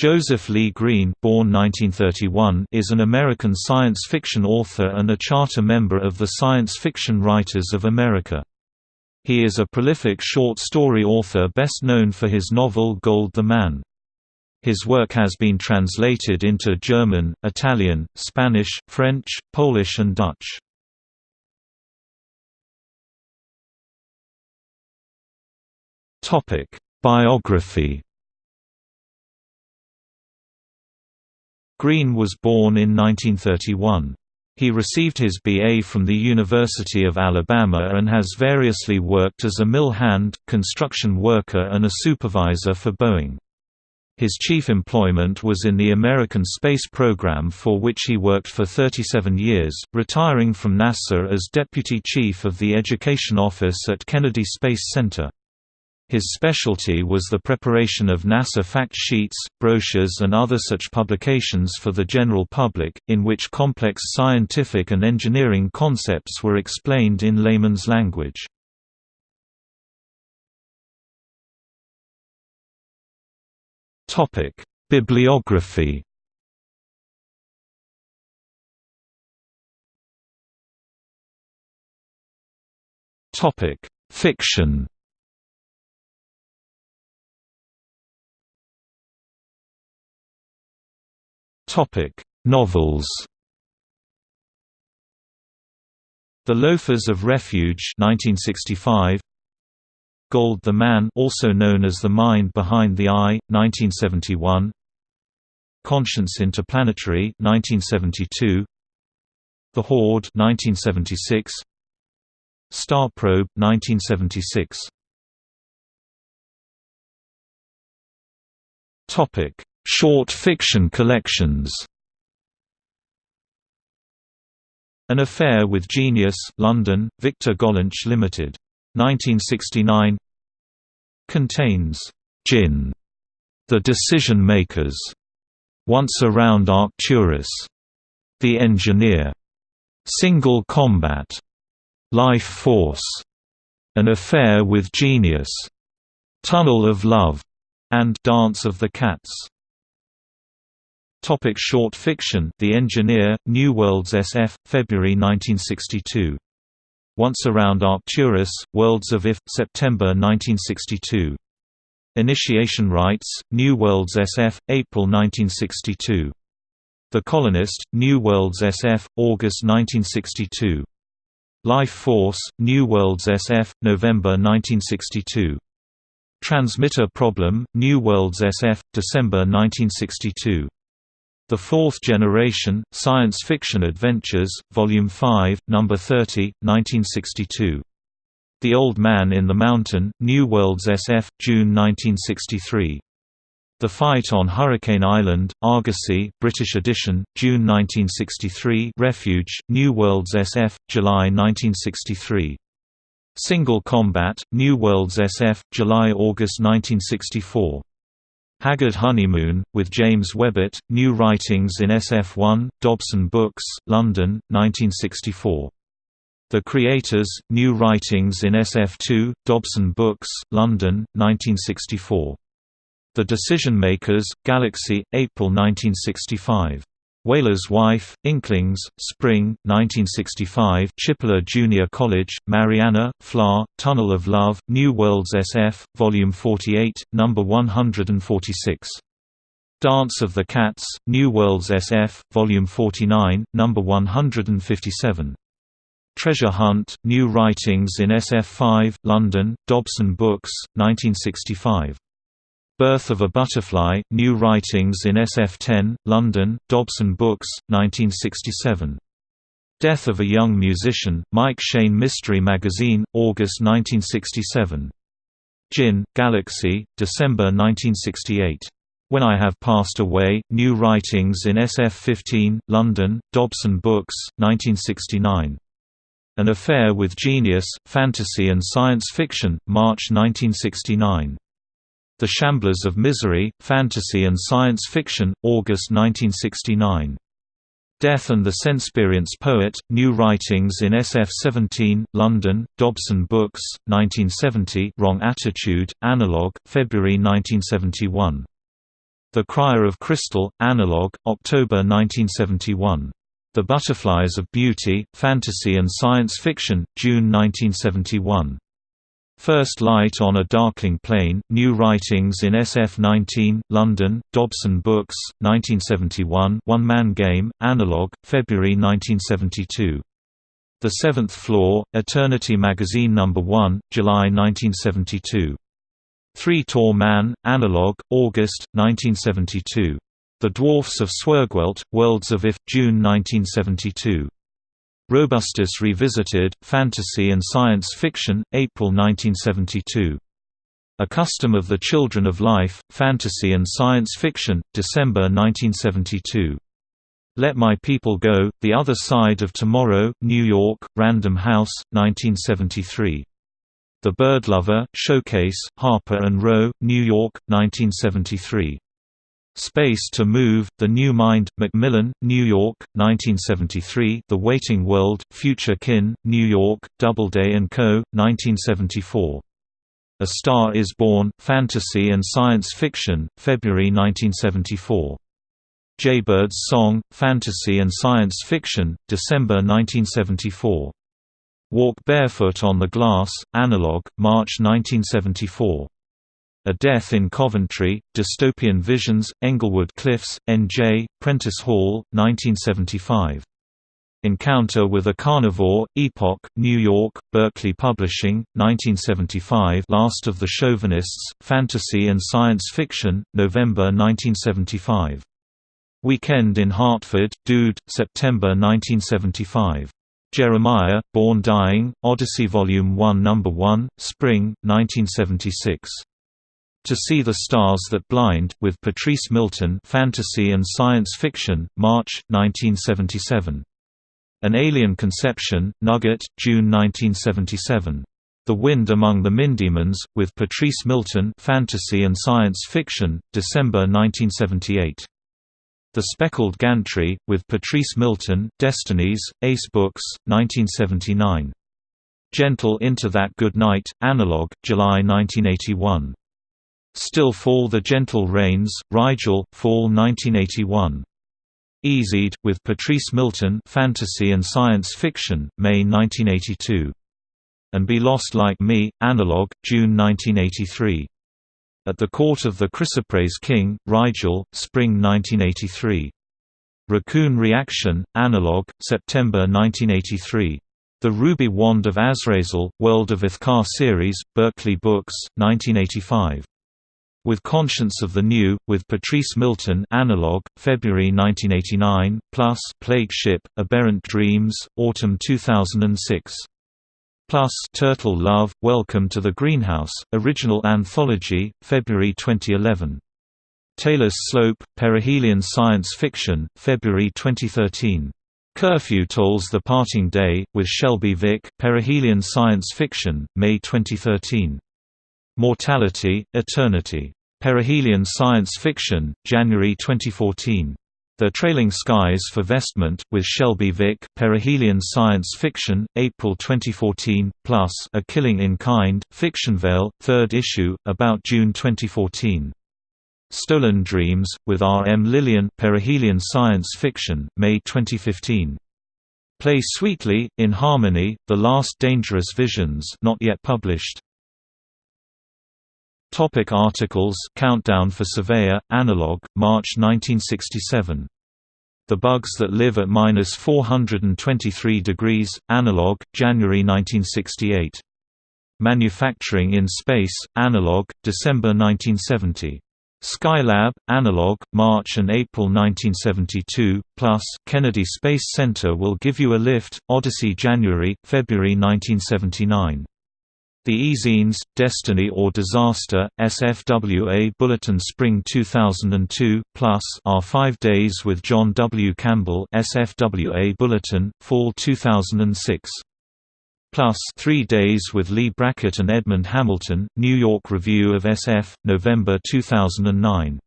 Joseph Lee Green born 1931, is an American science fiction author and a charter member of the Science Fiction Writers of America. He is a prolific short story author best known for his novel Gold the Man. His work has been translated into German, Italian, Spanish, French, Polish and Dutch. Biography Green was born in 1931. He received his B.A. from the University of Alabama and has variously worked as a mill hand, construction worker and a supervisor for Boeing. His chief employment was in the American space program for which he worked for 37 years, retiring from NASA as Deputy Chief of the Education Office at Kennedy Space Center. His specialty was the preparation of NASA fact sheets, brochures and other such publications for the general public, in which complex scientific and engineering concepts were explained in layman's language. Bibliography Fiction Topic: Novels. The Loafers of Refuge 1965. Gold the Man also known as The Mind Behind the Eye 1971. Conscience Interplanetary 1972. The Horde 1976. Star Probe 1976. Topic Short fiction collections. An Affair with Genius, London, Victor Gollancz Limited. 1969 Contains. Jinn, The Decision Makers, Once Around Arcturus, The Engineer, Single Combat, Life Force, An Affair with Genius, Tunnel of Love, and Dance of the Cats. Topic short fiction The Engineer, New Worlds SF, February 1962. Once Around Arcturus, Worlds of If, September 1962. Initiation Rites, New Worlds SF, April 1962. The Colonist, New Worlds SF, August 1962. Life Force, New Worlds SF, November 1962. Transmitter Problem, New Worlds SF, December 1962. The Fourth Generation, Science Fiction Adventures, Volume 5, No. 30, 1962. The Old Man in the Mountain, New Worlds SF, June 1963. The Fight on Hurricane Island, Argosy, British edition, June 1963 Refuge, New Worlds SF, July 1963. Single Combat, New Worlds SF, July–August 1964. Haggard Honeymoon, with James Webbett, New Writings in SF1, Dobson Books, London, 1964. The Creators, New Writings in SF2, Dobson Books, London, 1964. The Decision Makers, Galaxy, April 1965. Whaler's Wife, Inklings, Spring, 1965 Chipola Junior College, Marianna, Fla, Tunnel of Love, New Worlds SF, Volume 48, No. 146. Dance of the Cats, New Worlds SF, Volume 49, No. 157. Treasure Hunt, New Writings in SF5, London, Dobson Books, 1965. Birth of a Butterfly, New Writings in SF10, London, Dobson Books, 1967. Death of a Young Musician, Mike Shayne Mystery Magazine, August 1967. Jinn, Galaxy, December 1968. When I Have Passed Away, New Writings in SF15, London, Dobson Books, 1969. An Affair with Genius, Fantasy and Science Fiction, March 1969. The Shamblers of Misery, Fantasy and Science Fiction, August 1969. Death and the Senseperience Poet, New Writings in SF17, London, Dobson Books, 1970 Wrong Attitude, Analog, February 1971. The Crier of Crystal, Analog, October 1971. The Butterflies of Beauty, Fantasy and Science Fiction, June 1971. First Light on a Darkling Plain, New Writings in SF-19, London, Dobson Books, 1971 One Man Game, Analog, February 1972. The Seventh Floor, Eternity Magazine No. 1, July 1972. Three Tall Man, Analog, August, 1972. The Dwarfs of Swergwelt, Worlds of If, June 1972. Robustus Revisited, Fantasy and Science Fiction, April 1972. A Custom of the Children of Life, Fantasy and Science Fiction, December 1972. Let My People Go, The Other Side of Tomorrow, New York, Random House, 1973. The Bird Lover, Showcase, Harper & Row, New York, 1973. Space to Move, The New Mind, Macmillan, New York, 1973 The Waiting World, Future Kin, New York, Doubleday & Co., 1974. A Star is Born, Fantasy and Science Fiction, February 1974. Jaybird's Song, Fantasy and Science Fiction, December 1974. Walk Barefoot on the Glass, Analog, March 1974. A Death in Coventry, Dystopian Visions, Englewood Cliffs, N.J., Prentice Hall, 1975. Encounter with a Carnivore, Epoch, New York, Berkley Publishing, 1975 Last of the Chauvinists, Fantasy and Science Fiction, November 1975. Weekend in Hartford, Dude, September 1975. Jeremiah, Born Dying, Odyssey Volume 1 No. 1, Spring, 1976. To See the Stars That Blind, with Patrice Milton Fantasy and Science Fiction, March, 1977. An Alien Conception, Nugget, June 1977. The Wind Among the Mindemons, with Patrice Milton Fantasy and Science Fiction, December 1978. The Speckled Gantry, with Patrice Milton, Destinies, Ace Books, 1979. Gentle Into That Good Night, Analog, July 1981. Still Fall the Gentle Rains, Rigel, Fall 1981. Easied, with Patrice Milton Fantasy and Science Fiction, May 1982. And Be Lost Like Me, Analog, June 1983. At the Court of the Chrysoprase King, Rigel, Spring 1983. Raccoon Reaction, Analog, September 1983. The Ruby Wand of Azrazel, World of Ithkar series, Berkley Books, 1985. With Conscience of the New, with Patrice Milton Analog, February 1989, plus Plague Ship, Aberrant Dreams, Autumn 2006. Plus Turtle Love, Welcome to the Greenhouse, Original Anthology, February 2011. Taylor's Slope, Perihelion Science Fiction, February 2013. Curfew Tolls the Parting Day, with Shelby Vick Perihelion Science Fiction, May 2013. Mortality, Eternity. Perihelion Science Fiction, January 2014. The Trailing Skies for Vestment, with Shelby Vick Perihelion Science Fiction, April 2014, plus A Killing in Kind, Fictionvale, 3rd issue, about June 2014. Stolen Dreams, with R. M. Lillian Perihelion Science Fiction, May 2015. Play Sweetly, in Harmony, The Last Dangerous Visions not yet published. Topic articles. Countdown for Surveyor, Analog, March 1967. The Bugs That Live at Minus 423 Degrees, Analog, January 1968. Manufacturing in Space, Analog, December 1970. Skylab, Analog, March and April 1972, plus, Kennedy Space Center will give you a lift, Odyssey January, February 1979. The E-zines, Destiny or Disaster, SFWA Bulletin Spring 2002, plus are Five Days with John W. Campbell SFWA Bulletin, Fall 2006. Plus Three Days with Leigh Brackett and Edmund Hamilton, New York Review of SF, November 2009.